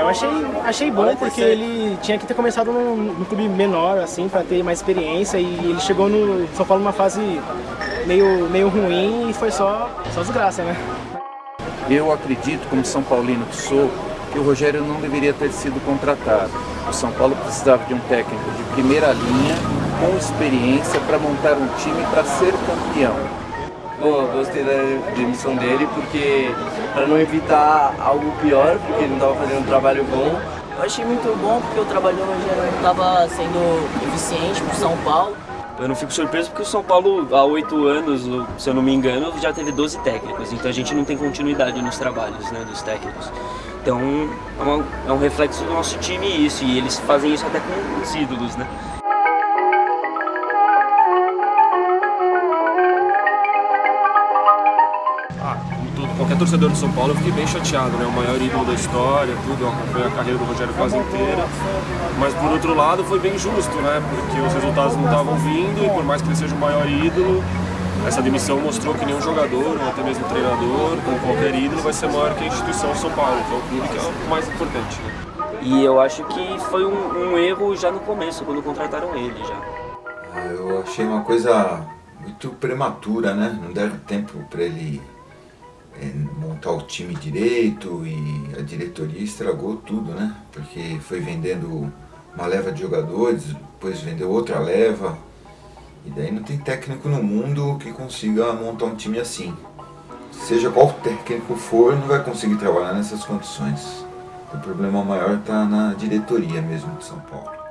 eu achei, achei bom porque ele tinha que ter começado num, num clube menor, assim, para ter mais experiência e ele chegou no São Paulo numa fase meio, meio ruim e foi só, só desgraça, né? Eu acredito, como São Paulino que sou, que o Rogério não deveria ter sido contratado. O São Paulo precisava de um técnico de primeira linha, com experiência, para montar um time para ser campeão. Bom, eu gostei da demissão dele porque para não evitar algo pior, porque ele não estava fazendo um trabalho bom. Eu achei muito bom porque o trabalho não estava sendo eficiente para o São Paulo. Eu não fico surpreso porque o São Paulo, há oito anos, se eu não me engano, já teve 12 técnicos. Então a gente não tem continuidade nos trabalhos né, dos técnicos. Então é, uma, é um reflexo do nosso time isso. E eles fazem isso até com os ídolos, né? Qualquer torcedor do São Paulo, eu fiquei bem chateado, né? O maior ídolo da história, tudo, foi a carreira do Rogério quase inteira. Mas por outro lado foi bem justo, né? Porque os resultados não estavam vindo e por mais que ele seja o maior ídolo, essa demissão mostrou que nenhum jogador, ou até mesmo treinador, como qualquer ídolo, vai ser maior que a instituição São Paulo, que é o clube que é o mais importante. Né? E eu acho que foi um, um erro já no começo, quando contrataram ele já. Eu achei uma coisa muito prematura, né? Não deram tempo para ele montar o time direito e a diretoria estragou tudo, né? Porque foi vendendo uma leva de jogadores, depois vendeu outra leva. E daí não tem técnico no mundo que consiga montar um time assim. Seja qual técnico for, não vai conseguir trabalhar nessas condições. O problema maior está na diretoria mesmo de São Paulo.